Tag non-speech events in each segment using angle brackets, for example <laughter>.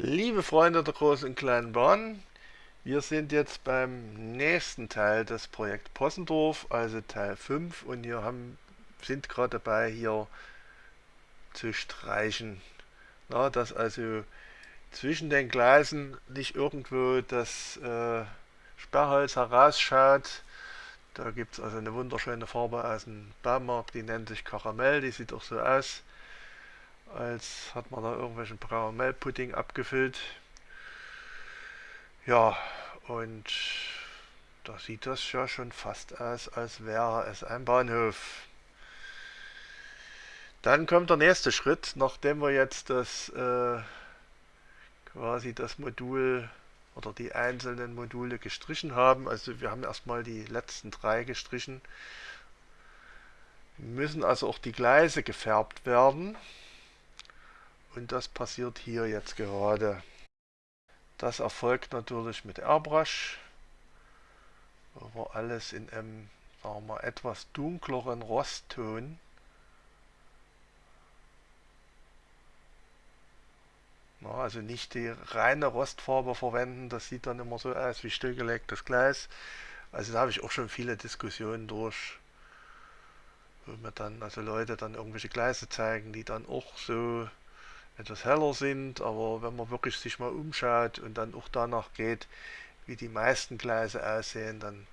Liebe Freunde der großen und kleinen Bahn, wir sind jetzt beim nächsten Teil des Projekt Possendorf, also Teil 5 und hier haben, sind gerade dabei hier zu streichen. Na, dass also zwischen den Gleisen nicht irgendwo das äh, Sperrholz herausschaut. Da gibt es also eine wunderschöne Farbe aus dem Baumarkt, die nennt sich Karamell, die sieht auch so aus als hat man da irgendwelchen Karamellpudding abgefüllt. Ja, und da sieht das ja schon fast aus, als wäre es ein Bahnhof. Dann kommt der nächste Schritt, nachdem wir jetzt das äh, quasi das Modul oder die einzelnen Module gestrichen haben. Also wir haben erstmal die letzten drei gestrichen. Müssen also auch die Gleise gefärbt werden. Und das passiert hier jetzt gerade. Das erfolgt natürlich mit Airbrush, wo wir alles in einem sagen wir, etwas dunkleren Rostton Na, also nicht die reine Rostfarbe verwenden, das sieht dann immer so aus wie stillgelegtes Gleis. Also da habe ich auch schon viele Diskussionen durch, wo mir dann also Leute dann irgendwelche Gleise zeigen, die dann auch so etwas heller sind, aber wenn man wirklich sich mal umschaut und dann auch danach geht, wie die meisten Gleise aussehen, dann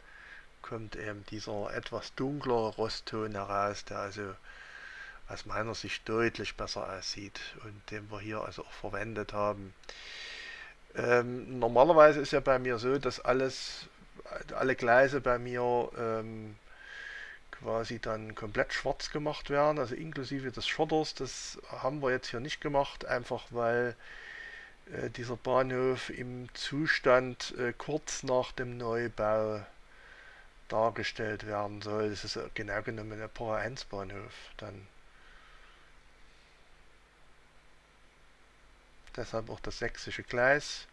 kommt eben dieser etwas dunklere Rostton heraus, der also aus meiner Sicht deutlich besser aussieht und den wir hier also auch verwendet haben. Ähm, normalerweise ist ja bei mir so, dass alles, alle Gleise bei mir ähm, quasi dann komplett schwarz gemacht werden, also inklusive des Schotters. Das haben wir jetzt hier nicht gemacht, einfach weil äh, dieser Bahnhof im Zustand äh, kurz nach dem Neubau dargestellt werden soll. Das ist genau genommen ein Para 1 Bahnhof dann. Deshalb auch das sächsische Gleis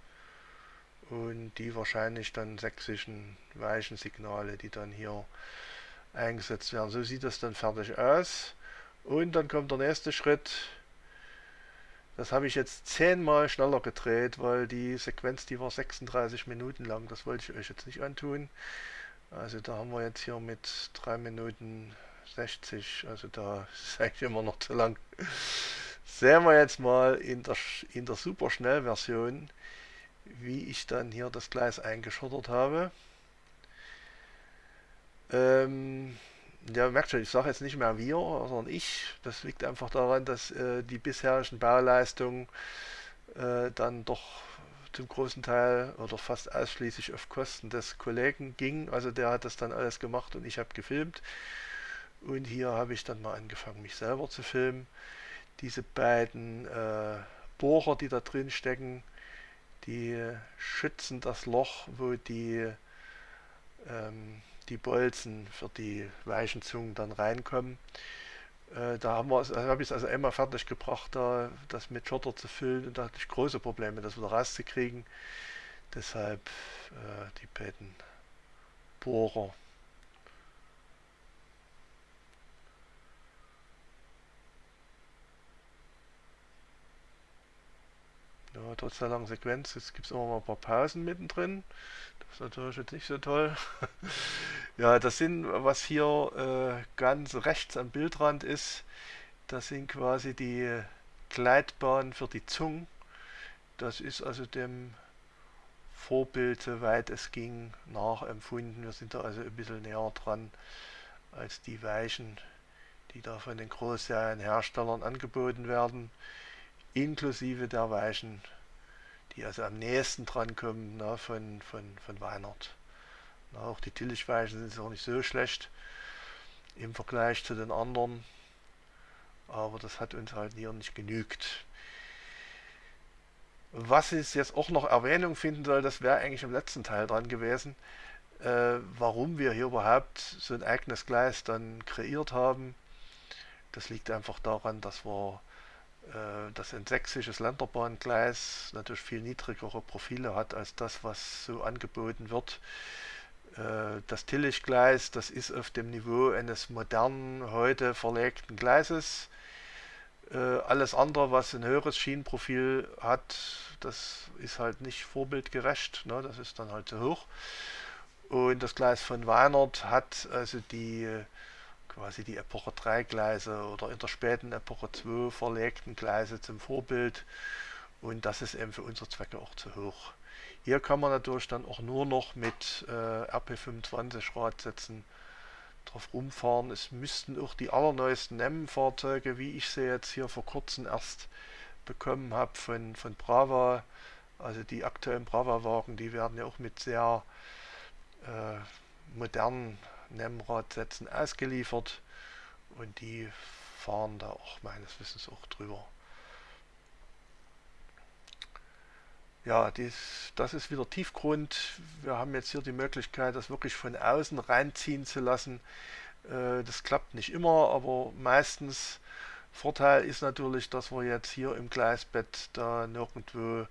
und die wahrscheinlich dann sächsischen Weichensignale, die dann hier eingesetzt werden. So sieht das dann fertig aus. Und dann kommt der nächste Schritt. Das habe ich jetzt zehnmal schneller gedreht, weil die Sequenz, die war 36 Minuten lang. Das wollte ich euch jetzt nicht antun. Also da haben wir jetzt hier mit 3 Minuten 60, also da <laughs> ist eigentlich immer noch zu lang. Sehen wir jetzt mal in der, in der Superschnellversion, wie ich dann hier das Gleis eingeschottert habe. Ähm, ja, merkt schon, ich sage jetzt nicht mehr wir, sondern ich. Das liegt einfach daran, dass äh, die bisherigen Bauleistungen äh, dann doch zum großen Teil oder fast ausschließlich auf Kosten des Kollegen ging. Also der hat das dann alles gemacht und ich habe gefilmt. Und hier habe ich dann mal angefangen, mich selber zu filmen. Diese beiden äh, Bohrer, die da drin stecken, die schützen das Loch, wo die ähm, die Bolzen für die weichen Zungen dann reinkommen. Äh, da haben wir, also habe ich es also einmal fertig gebracht, da das mit Schotter zu füllen und da hatte ich große Probleme, das wieder rauszukriegen. Deshalb äh, die beiden Bohrer. Ja, trotz der langen Sequenz, jetzt gibt es immer mal ein paar Pausen mittendrin. Das ist natürlich jetzt nicht so toll. <laughs> ja, das sind, was hier äh, ganz rechts am Bildrand ist, das sind quasi die Gleitbahnen für die Zungen. Das ist also dem Vorbild, soweit es ging, nachempfunden. Wir sind da also ein bisschen näher dran als die Weichen, die da von den Großserienherstellern angeboten werden inklusive der Weichen, die also am nächsten dran kommen na, von, von, von Weinert. Na, auch die Tillichweichen sind auch nicht so schlecht im Vergleich zu den anderen, aber das hat uns halt hier nicht genügt. Was es jetzt auch noch Erwähnung finden soll, das wäre eigentlich im letzten Teil dran gewesen, äh, warum wir hier überhaupt so ein eigenes Gleis dann kreiert haben. Das liegt einfach daran, dass wir äh, dass ein sächsisches Länderbahngleis natürlich viel niedrigere Profile hat als das, was so angeboten wird. Äh, das Tillichgleis, das ist auf dem Niveau eines modernen, heute verlegten Gleises. Äh, alles andere, was ein höheres Schienenprofil hat, das ist halt nicht vorbildgerecht. Ne? Das ist dann halt zu hoch. Und das Gleis von Weinert hat also die quasi die Epoche 3 Gleise oder in der späten Epoche 2 verlegten Gleise zum Vorbild. Und das ist eben für unsere Zwecke auch zu hoch. Hier kann man natürlich dann auch nur noch mit äh, RP25 Radsätzen drauf rumfahren. Es müssten auch die allerneuesten NEM-Fahrzeuge, wie ich sie jetzt hier vor kurzem erst bekommen habe von, von Brava, also die aktuellen Brava-Wagen, die werden ja auch mit sehr äh, modernen NEM-Radsätzen ausgeliefert und die fahren da auch meines Wissens auch drüber. Ja, dies, das ist wieder Tiefgrund. Wir haben jetzt hier die Möglichkeit, das wirklich von außen reinziehen zu lassen. Äh, das klappt nicht immer, aber meistens. Vorteil ist natürlich, dass wir jetzt hier im Gleisbett da nirgendwo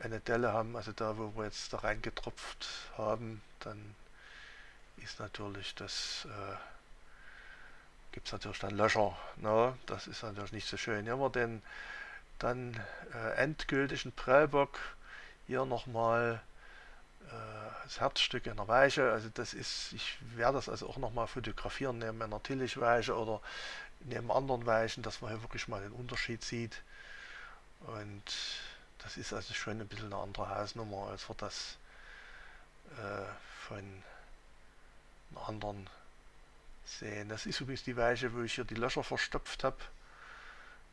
eine Delle haben, also da wo wir jetzt da reingetropft haben, dann ist natürlich das, äh, gibt es natürlich dann Löcher, ne? das ist natürlich nicht so schön. Hier haben wir den dann äh, endgültigen Prellbock hier nochmal äh, das Herzstück in der Weiche. Also das ist, ich werde das also auch nochmal fotografieren neben einer Tillich-Weiche oder neben anderen Weichen, dass man hier wirklich mal den Unterschied sieht. Und das ist also schon ein bisschen eine andere Hausnummer, als wir das äh, von einer anderen sehen. Das ist übrigens die Weiche, wo ich hier die Löcher verstopft habe.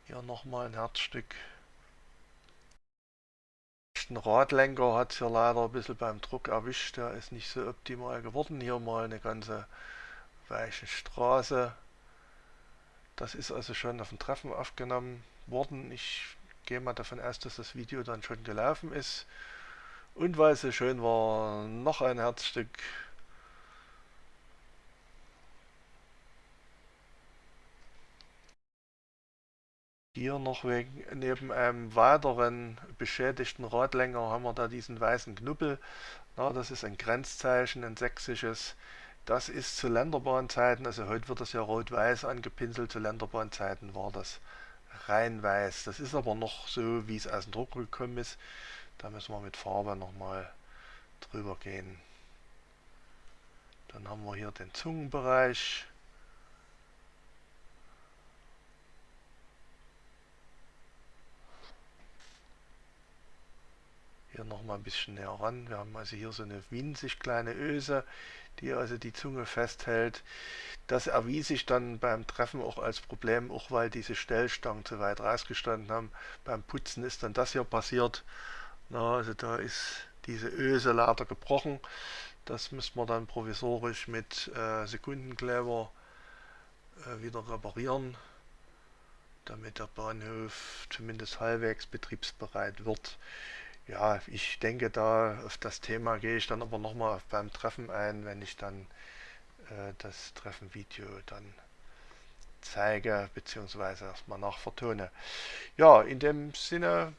Hier nochmal ein Herzstück. Den Radlenker hat es hier leider ein bisschen beim Druck erwischt. Der ist nicht so optimal geworden. Hier mal eine ganze weiche Straße. Das ist also schon auf dem Treffen aufgenommen worden. Ich gehe mal davon aus, dass das Video dann schon gelaufen ist. Und weil es so schön war, noch ein Herzstück Hier noch wegen, neben einem weiteren beschädigten Radlänger haben wir da diesen weißen Knubbel. Na, das ist ein Grenzzeichen, ein sächsisches. Das ist zu Länderbahnzeiten, also heute wird das ja rot-weiß angepinselt, zu Länderbahnzeiten war das rein weiß. Das ist aber noch so, wie es aus dem Druck gekommen ist. Da müssen wir mit Farbe nochmal drüber gehen. Dann haben wir hier den Zungenbereich. Hier noch mal ein bisschen näher ran. Wir haben also hier so eine winzig kleine Öse, die also die Zunge festhält. Das erwies sich dann beim Treffen auch als Problem, auch weil diese Stellstangen zu weit rausgestanden haben. Beim Putzen ist dann das hier passiert. Na, also da ist diese Öse leider gebrochen. Das müssen wir dann provisorisch mit äh, Sekundenkleber äh, wieder reparieren, damit der Bahnhof zumindest halbwegs betriebsbereit wird. Ja, ich denke, da auf das Thema gehe ich dann aber nochmal beim Treffen ein, wenn ich dann äh, das Treffenvideo dann zeige, beziehungsweise erstmal nachvertone. Ja, in dem Sinne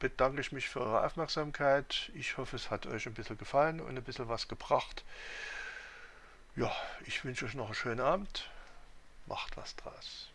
bedanke ich mich für eure Aufmerksamkeit. Ich hoffe, es hat euch ein bisschen gefallen und ein bisschen was gebracht. Ja, ich wünsche euch noch einen schönen Abend. Macht was draus.